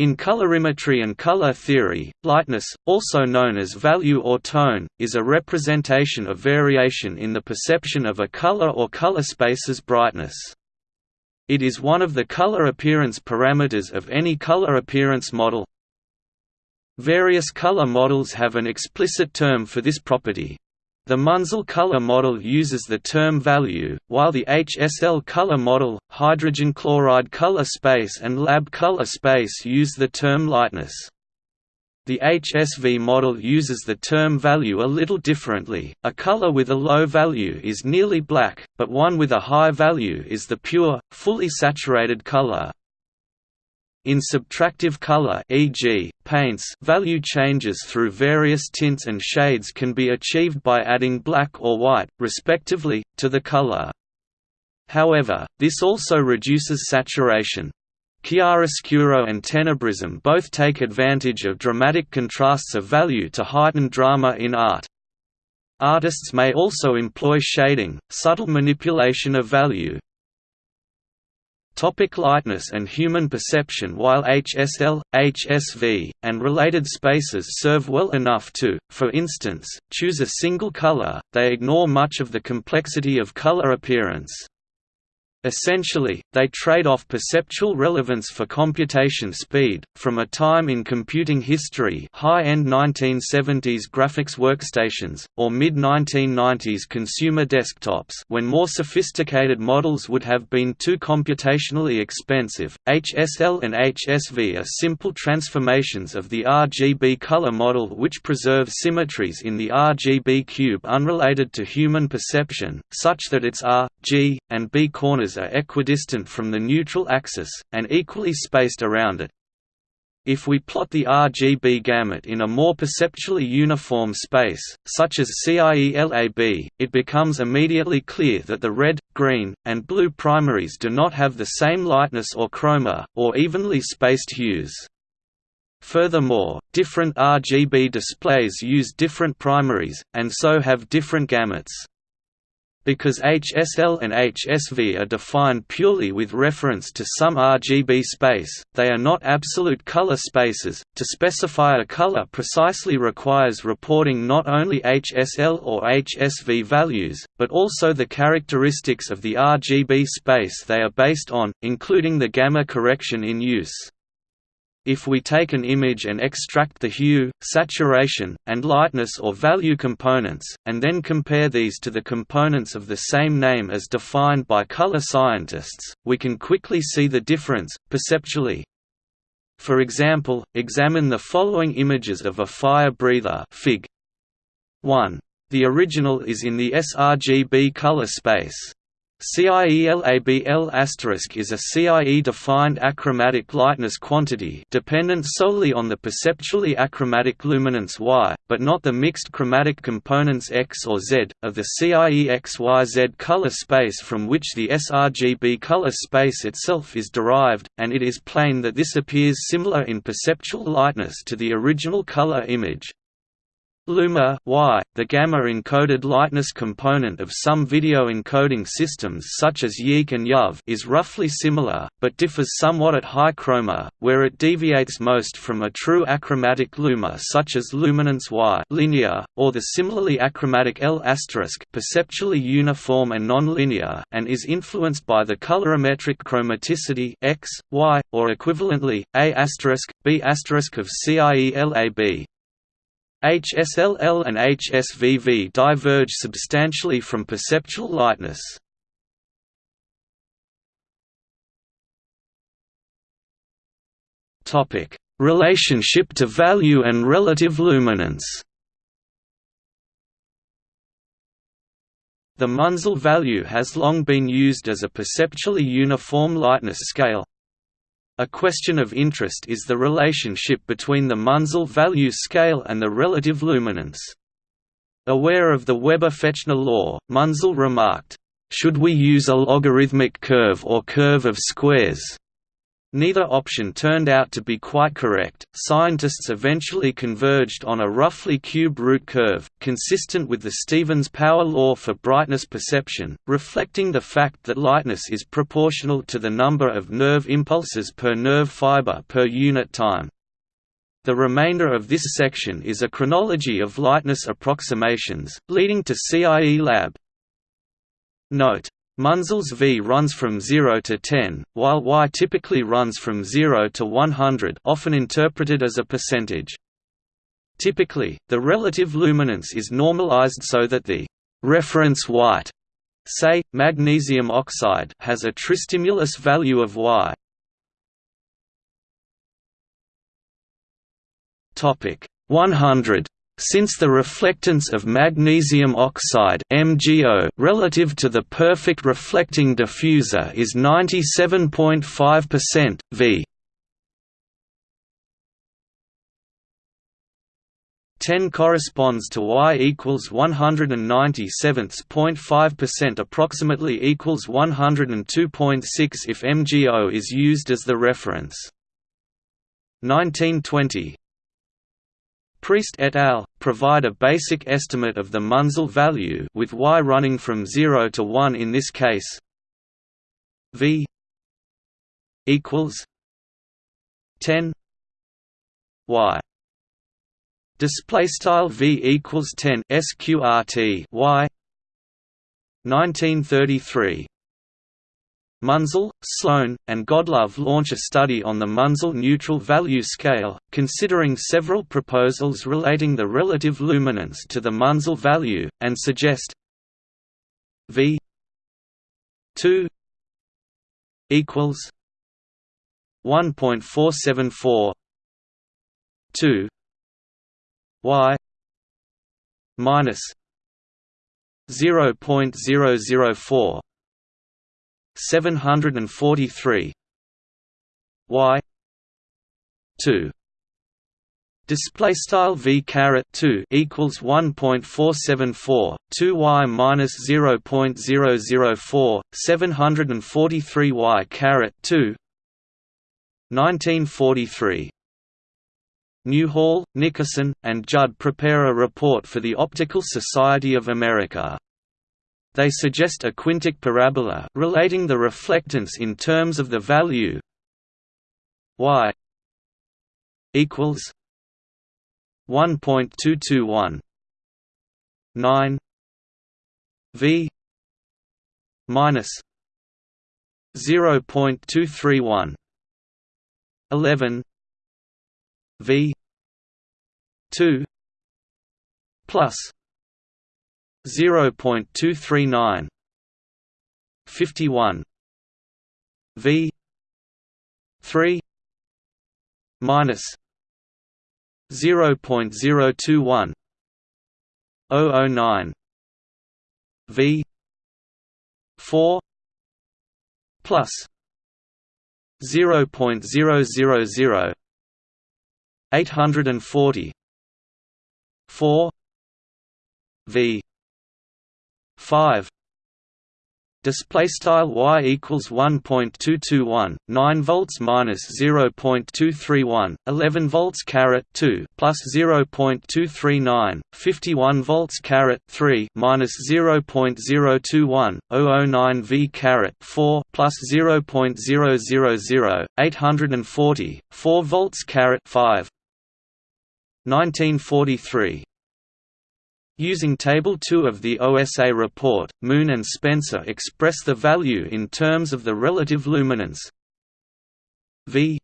In colorimetry and color theory, lightness, also known as value or tone, is a representation of variation in the perception of a color or color space's brightness. It is one of the color appearance parameters of any color appearance model. Various color models have an explicit term for this property. The Munsell color model uses the term value, while the HSL color model, hydrogen chloride color space and lab color space use the term lightness. The HSV model uses the term value a little differently. A color with a low value is nearly black, but one with a high value is the pure, fully saturated color. In subtractive color e.g., paints value changes through various tints and shades can be achieved by adding black or white, respectively, to the color. However, this also reduces saturation. Chiaroscuro and tenebrism both take advantage of dramatic contrasts of value to heighten drama in art. Artists may also employ shading, subtle manipulation of value, Topic lightness and human perception While HSL, HSV, and related spaces serve well enough to, for instance, choose a single color, they ignore much of the complexity of color appearance. Essentially, they trade off perceptual relevance for computation speed. From a time in computing history, high-end 1970s graphics workstations or mid-1990s consumer desktops, when more sophisticated models would have been too computationally expensive. HSL and HSV are simple transformations of the RGB color model which preserve symmetries in the RGB cube unrelated to human perception, such that its R, G, and B corners are equidistant from the neutral axis, and equally spaced around it. If we plot the RGB gamut in a more perceptually uniform space, such as CIELAB, it becomes immediately clear that the red, green, and blue primaries do not have the same lightness or chroma, or evenly spaced hues. Furthermore, different RGB displays use different primaries, and so have different gamuts. Because HSL and HSV are defined purely with reference to some RGB space, they are not absolute color spaces. To specify a color precisely requires reporting not only HSL or HSV values, but also the characteristics of the RGB space they are based on, including the gamma correction in use. If we take an image and extract the hue, saturation, and lightness or value components, and then compare these to the components of the same name as defined by color scientists, we can quickly see the difference, perceptually. For example, examine the following images of a fire breather Fig. 1. The original is in the sRGB color space. CIELABL is a CIE-defined achromatic lightness quantity dependent solely on the perceptually achromatic luminance Y, but not the mixed chromatic components X or Z, of the CIE-XYZ color space from which the sRGB color space itself is derived, and it is plain that this appears similar in perceptual lightness to the original color image. Luma y, the gamma-encoded lightness component of some video encoding systems such as YIQ and YUV is roughly similar, but differs somewhat at high chroma, where it deviates most from a true achromatic luma such as luminance Y linear, or the similarly achromatic L** perceptually uniform and non-linear, and is influenced by the colorimetric chromaticity X, Y, or equivalently, A**, B** of CIELAB. HSLL and HSVV diverge substantially from perceptual lightness. Topic: Relationship to value and relative luminance. The Munsell value has long been used as a perceptually uniform lightness scale, a question of interest is the relationship between the Munsell value scale and the relative luminance. Aware of the Weber-Fechner law, Munsell remarked, "...should we use a logarithmic curve or curve of squares?" Neither option turned out to be quite correct. Scientists eventually converged on a roughly cube root curve, consistent with the Stevens power law for brightness perception, reflecting the fact that lightness is proportional to the number of nerve impulses per nerve fiber per unit time. The remainder of this section is a chronology of lightness approximations, leading to CIE Lab. Note Munsell's V runs from 0 to 10, while Y typically runs from 0 to 100 often interpreted as a percentage. Typically, the relative luminance is normalized so that the reference white, say, magnesium oxide has a tristimulus value of Y. Topic 100 since the reflectance of magnesium oxide MgO relative to the perfect reflecting diffuser is 97.5% V 10 corresponds to y equals 197.5% approximately equals 102.6 if MgO is used as the reference. 1920 Priest et al. provide a basic estimate of the Munsell value with y running from 0 to 1 in this case. V equals 10 y display style v equals 10 sqrt y 1933 Munsell, Sloan, and Godlove launch a study on the Munsell neutral value scale, considering several proposals relating the relative luminance to the Munsell value, and suggest V 2 equals 1.474 2 y minus 0.004 743 y. 2 display style v caret 2 equals 1.474 2 y minus 0.004 743 y caret 2 1943 Newhall, Nickerson, and Judd prepare a report for the Optical Society of America. They suggest a quintic parabola relating the reflectance in terms of the value y equals 1.221 9 v minus 0.231 11 v 2 plus 0.239 51 V 3 minus 0.021 009 V 4 plus 0.000 840 4 V 5 display style y equals 1.221 9 volts minus 0.231 11 volts caret 2 plus 0.239 51 volts caret 3 minus 0.021 009 v caret 4 plus 0.000 840 4 volts caret 5 1943 Using Table 2 of the OSA report, Moon and Spencer express the value in terms of the relative luminance. V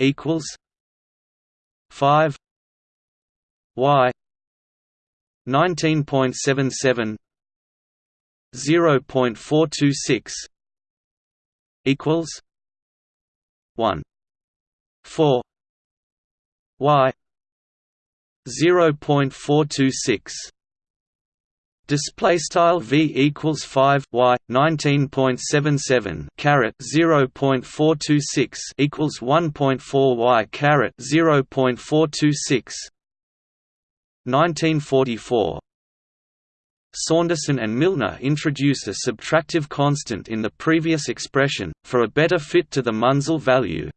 equals 5 Y 19.77 0.426 equals 1 4 Y 0.426 display style v equals 5 y 19.77 caret 0.426 equals 1.4 y caret 0.426 1944 Saunderson and Milner introduce a subtractive constant in the previous expression, for a better fit to the Munsell value.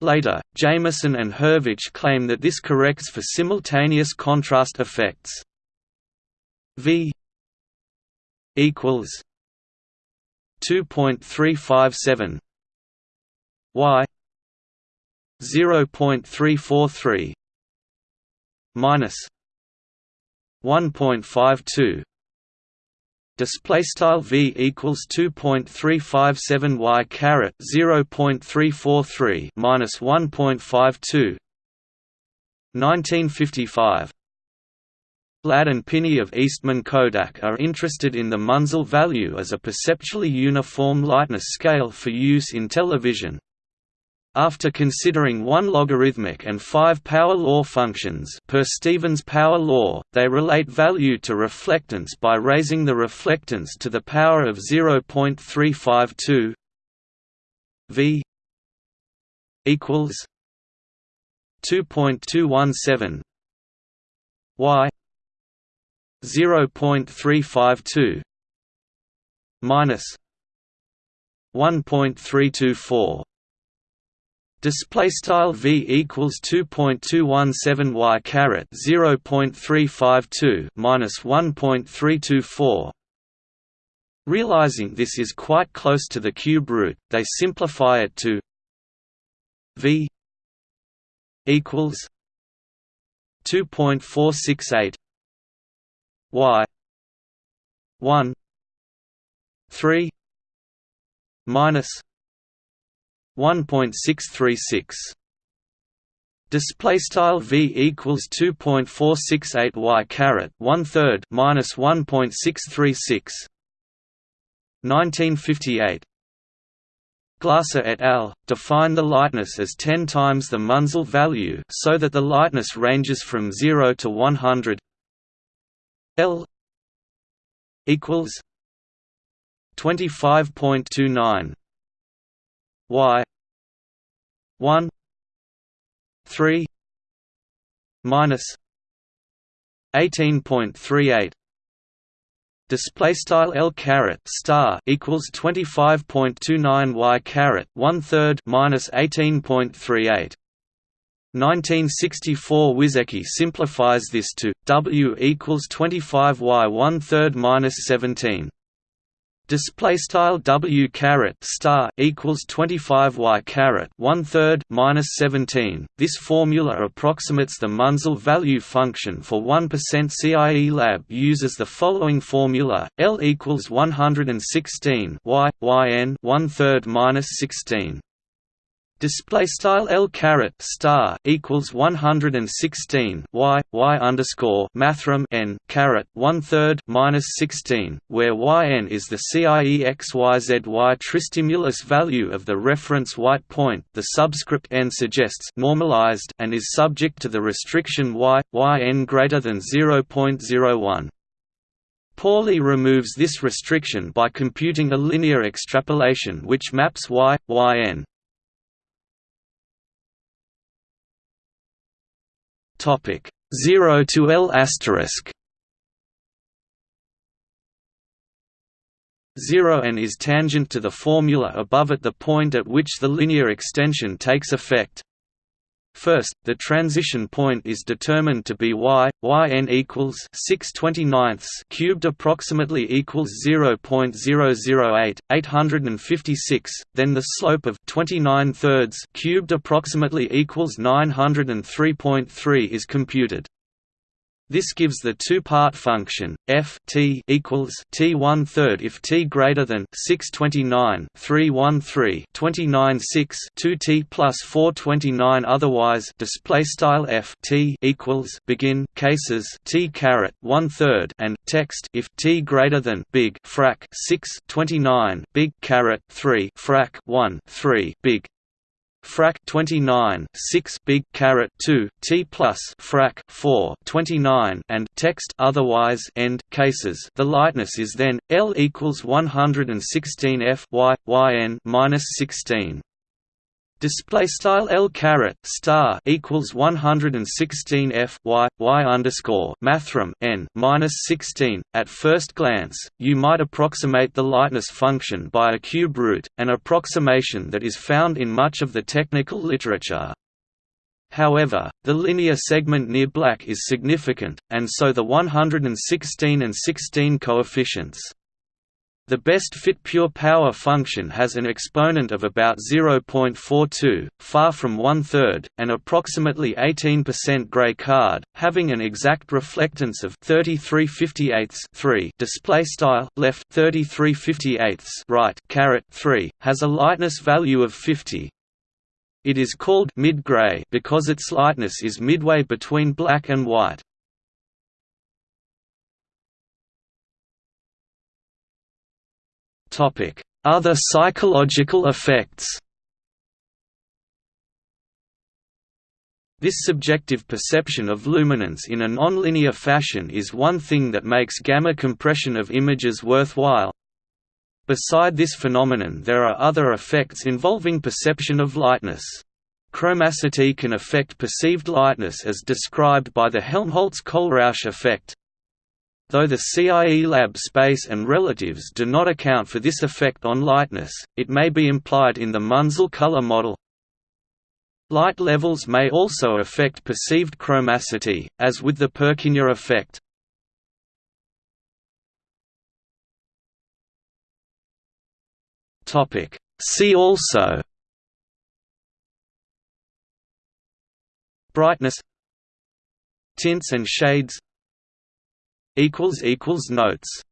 Later, Jameson and Hurvich claim that this corrects for simultaneous contrast effects. V equals 2.357 y 0.343 minus 1.52 display style v equals 2.357 y caret 0.343 minus 1.52 1955 Ladd and Pinney of Eastman Kodak are interested in the Munsell value as a perceptually uniform lightness scale for use in television. After considering one logarithmic and five power law functions per Stevens power law, they relate value to reflectance by raising the reflectance to the power of 0.352 v equals 2.217 y 0.352 minus 1.324 Display style v equals 2.217 y caret 0.352 minus 1.324. Realizing this is quite close to the cube root, they simplify it to v equals 2.468 y 1 3 minus 1.636 Display style v equals 2.468 y caret one third minus 1.636. 1958. Glasser et al. define the lightness as 10 times the Munsell value so that the lightness ranges from 0 to 100 L equals 25.29 y 1 3 minus 18.38 display style L caret star equals 25.29 y caret one third minus 18.38 1964 Wyszecki simplifies this to W equals 25 y one third minus 17 display style w caret star equals 25 y caret one third minus 17. This formula approximates the Munsell value function for 1% CIE lab uses the following formula: L equals 116 y yn one third minus 16 display style L caret star equals 116 y y underscore mathrm n caret one third minus 16 where yn is the CIE XYZY tristimulus value of the reference white point. The subscript n suggests normalized and is subject to the restriction y yn greater than 0.01 Pauli removes this restriction by computing a linear extrapolation which maps y, yn Topic 0 to L asterisk 0 n is tangent to the formula above at the point at which the linear extension takes effect. First, the transition point is determined to be y, yn equals 6 cubed approximately equals 0.008, 856, then the slope of 29 thirds cubed approximately equals 903.3 is computed. This gives the two-part function f t equals t one third if t greater than 629 313 29 6 2 t plus 429 otherwise display style f t equals begin cases t caret one third and text if t greater than big frac 6 29 big caret 3 frac 1 3 big frac 29 6 big caret 2 t plus frac 4 29 and text otherwise end cases. The lightness is then l equals 116 f y y n minus 16 Display style L caret star equals 116 f y y underscore mathrm n minus 16. At first glance, you might approximate the lightness function by a cube root, an approximation that is found in much of the technical literature. However, the linear segment near black is significant, and so the 116 and 16 coefficients. The best fit pure power function has an exponent of about 0.42, far from one-third, and approximately 18% gray card, having an exact reflectance of 3358/3. display style left 33 right caret 3 has a lightness value of 50. It is called mid-gray because its lightness is midway between black and white. Other psychological effects This subjective perception of luminance in a nonlinear fashion is one thing that makes gamma compression of images worthwhile. Beside this phenomenon there are other effects involving perception of lightness. Chromacity can affect perceived lightness as described by the Helmholtz-Kohlrausch effect, Though the CIE lab space and relatives do not account for this effect on lightness, it may be implied in the Munsell color model. Light levels may also affect perceived chromacity, as with the Purkinje effect. See also Brightness Tints and shades Notes